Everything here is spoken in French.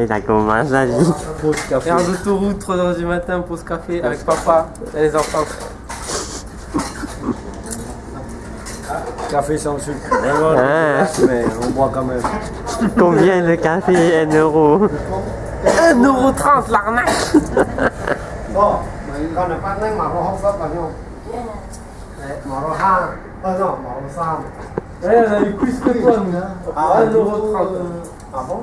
Et ça commence à dire. Faire d'autoroute, 3h du matin, pause café avec papa et les enfants. Café sans sucre. Vraiment, Ah. Mais on boit quand même. Combien le café 1 euro? 1,30€ l'arnaque Bon, còn là phát nhanh mà nó không sắp vào nhau. Đấy, mà nó hai, ờ no, mà nó sam. Ouais, on a eu plus que toi, nous. Ah, 1,30€. Ah bon?